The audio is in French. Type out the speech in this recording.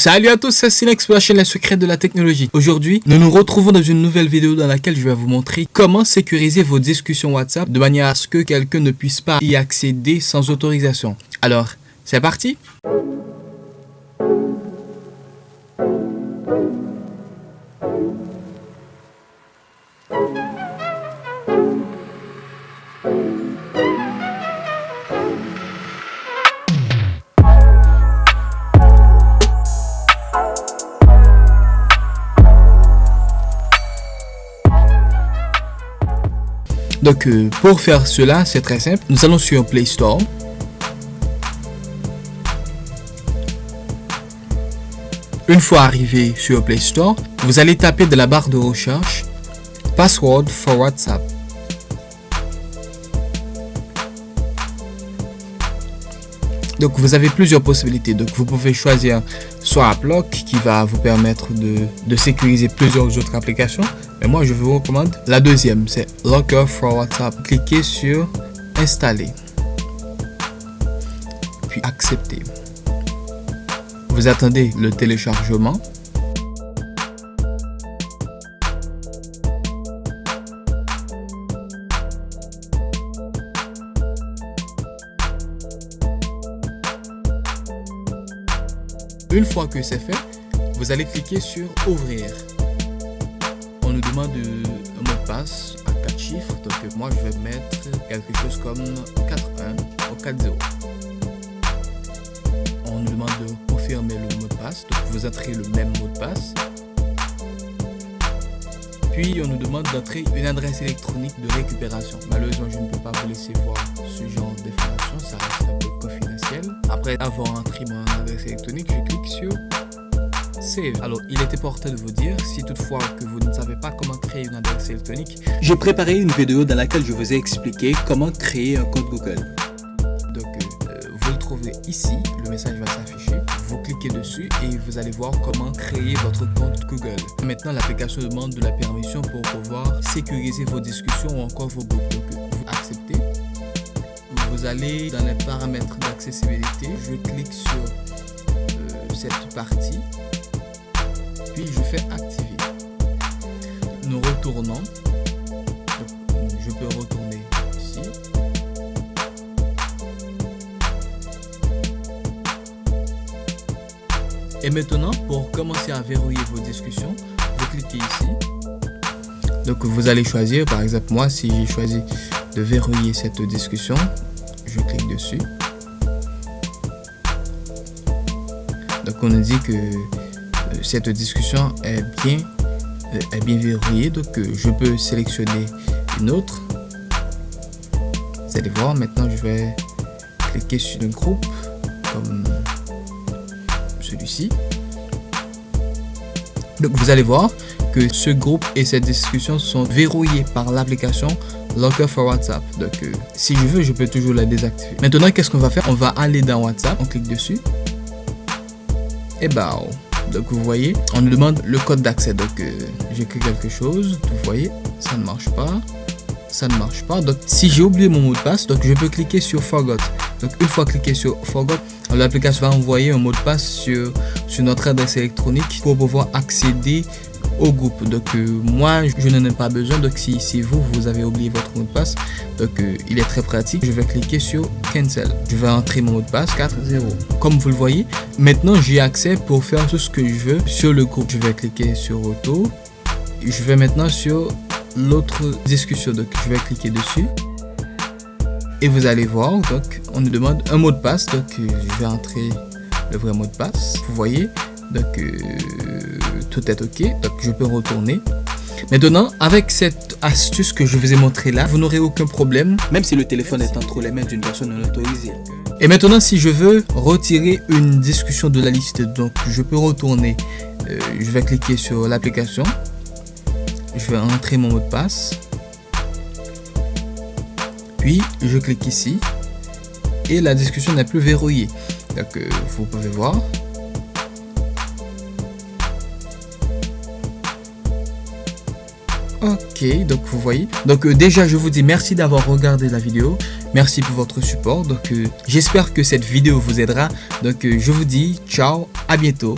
Salut à tous, c'est Silex pour la chaîne La Secrète de la Technologie. Aujourd'hui, nous nous retrouvons dans une nouvelle vidéo dans laquelle je vais vous montrer comment sécuriser vos discussions WhatsApp de manière à ce que quelqu'un ne puisse pas y accéder sans autorisation. Alors, c'est parti Donc euh, pour faire cela, c'est très simple. Nous allons sur Play Store. Une fois arrivé sur Play Store, vous allez taper de la barre de recherche Password for WhatsApp. Donc vous avez plusieurs possibilités. Donc vous pouvez choisir soit AppLock qui va vous permettre de, sécuriser plusieurs autres applications. Mais moi je vous recommande la deuxième, c'est Locker for WhatsApp. Cliquez sur installer. Puis accepter. Vous attendez le téléchargement. Une fois que c'est fait, vous allez cliquer sur ouvrir. On nous demande un mot de passe à 4 chiffres, donc moi je vais mettre quelque chose comme 41 ou 40. On nous demande de confirmer le mot de passe, donc vous entrez le même mot de passe. Puis on nous demande d'entrer une adresse électronique de récupération. Malheureusement, je ne peux pas vous laisser voir ce genre d'informations, ça reste un peu confidentiel. Après avoir entré mon adresse électronique, je clique sur Save. Alors, il était porté de vous dire, si toutefois que vous ne savez pas comment créer une adresse électronique, j'ai préparé une vidéo dans laquelle je vous ai expliqué comment créer un compte Google. Ici, le message va s'afficher, vous cliquez dessus et vous allez voir comment créer votre compte Google. Maintenant, l'application demande de la permission pour pouvoir sécuriser vos discussions ou encore vos groupes. Vous acceptez vous allez dans les paramètres d'accessibilité, je clique sur euh, cette partie, puis je fais activer. Nous retournons, je peux retourner ici. Et maintenant, pour commencer à verrouiller vos discussions, vous cliquez ici. Donc vous allez choisir, par exemple moi, si j'ai choisi de verrouiller cette discussion, je clique dessus. Donc on nous dit que euh, cette discussion est bien, euh, est bien verrouillée. Donc euh, je peux sélectionner une autre. Vous allez voir, maintenant je vais cliquer sur un groupe comme celui-ci. Donc vous allez voir que ce groupe et cette discussion sont verrouillés par l'application Locker for WhatsApp. Donc, euh, si je veux, je peux toujours la désactiver. Maintenant, qu'est-ce qu'on va faire? On va aller dans WhatsApp, on clique dessus. Et bah, donc vous voyez, on nous demande le code d'accès. Donc, euh, j'écris quelque chose, vous voyez, ça ne marche pas. Ça ne marche pas. Donc, si j'ai oublié mon mot de passe, donc je peux cliquer sur Forgot. Donc, une fois cliqué sur Forgot, l'application va envoyer un mot de passe sur, sur notre adresse électronique pour pouvoir accéder au groupe. Donc euh, moi, je n'en ai pas besoin. Donc si, si vous, vous avez oublié votre mot de passe, donc euh, il est très pratique. Je vais cliquer sur Cancel. Je vais entrer mon mot de passe 40. Comme vous le voyez, maintenant j'ai accès pour faire tout ce que je veux sur le groupe. Je vais cliquer sur Auto. Je vais maintenant sur l'autre discussion. Donc je vais cliquer dessus. Et vous allez voir, donc on nous demande un mot de passe. Donc euh, je vais entrer le vrai mot de passe. Vous voyez, donc tout est ok. Donc je peux retourner. Maintenant avec cette astuce que je vous ai montré là vous n'aurez aucun problème. Même si le téléphone est entre les mains d'une personne non autorisée. Et maintenant si je veux retirer une discussion de la liste donc je peux retourner. Euh, je vais cliquer sur l'application. Je vais entrer mon mot de passe. Puis je clique ici et la discussion n'est plus verrouillée donc euh, vous pouvez voir Ok, donc vous voyez. Donc euh, déjà, je vous dis merci d'avoir regardé la vidéo. Merci pour votre support. Donc euh, j'espère que cette vidéo vous aidera. Donc je vous dis ciao, à bientôt.